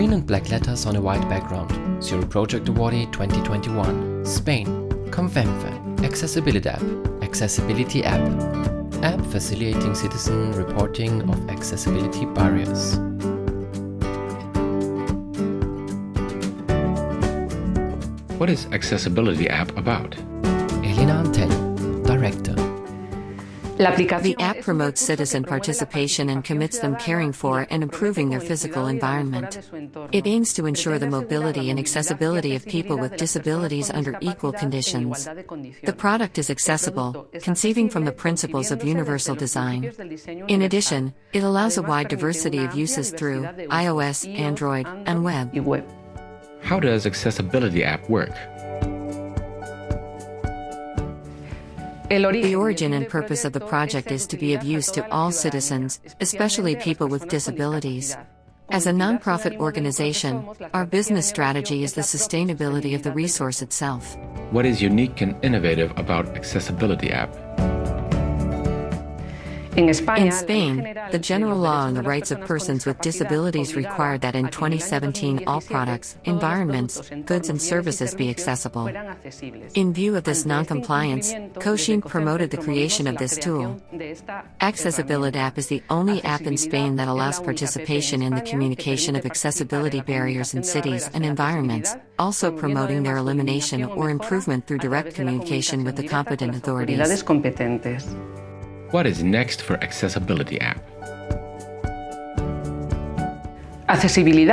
Green and black letters on a white background. Zero Project Awardee 2021. Spain. COCEMFE. Accessibility App. Accessibility App. App facilitating citizen reporting of accessibility barriers. What is Accessibility App about? The app promotes citizen participation and commits them caring for and improving their physical environment. It aims to ensure the mobility and accessibility of people with disabilities under equal conditions. The product is accessible, conceiving from the principles of universal design. In addition, it allows a wide diversity of uses through iOS, Android, and web. How does Accessibility App work? The origin and purpose of the project is to be of use to all citizens, especially people with disabilities. As a nonprofit organization, our business strategy is the sustainability of the resource itself. What is unique and innovative about Accessibility App? In Spain, the general law on the rights of persons with disabilities required that in 2017 all products, environments, goods, and services be accessible. In view of this noncompliance, COSHIN promoted the creation of this tool. Accessibility App is the only app in Spain that allows participation in the communication of accessibility barriers in cities and environments, also promoting their elimination or improvement through direct communication with the competent authorities. What is next for Accessibility App? Accessibility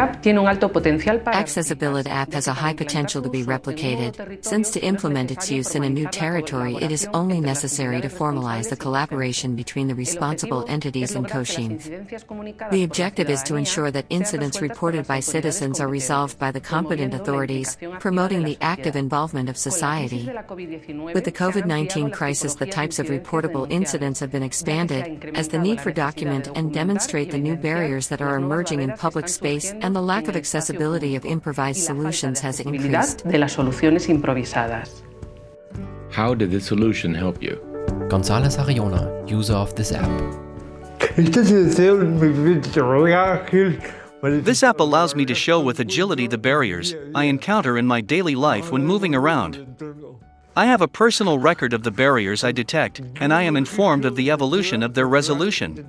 app has a high potential to be replicated, since to implement its use in a new territory it is only necessary to formalize the collaboration between the responsible entities in COSHIN. The objective is to ensure that incidents reported by citizens are resolved by the competent authorities, promoting the active involvement of society. With the COVID-19 crisis the types of reportable incidents have been expanded, as the need for document and demonstrate the new barriers that are emerging in public space and the lack of accessibility of improvised solutions has increased. How did this solution help you? Gonzalez Ariona, user of this app. This app allows me to show with agility the barriers I encounter in my daily life when moving around. I have a personal record of the barriers I detect, and I am informed of the evolution of their resolution.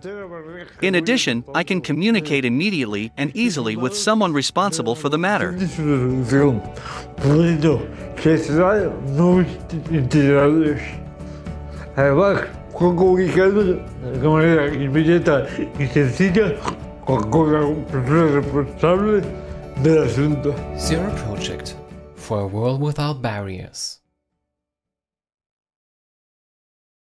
In addition, I can communicate immediately and easily with someone responsible for the matter. Zero Project for a world without barriers.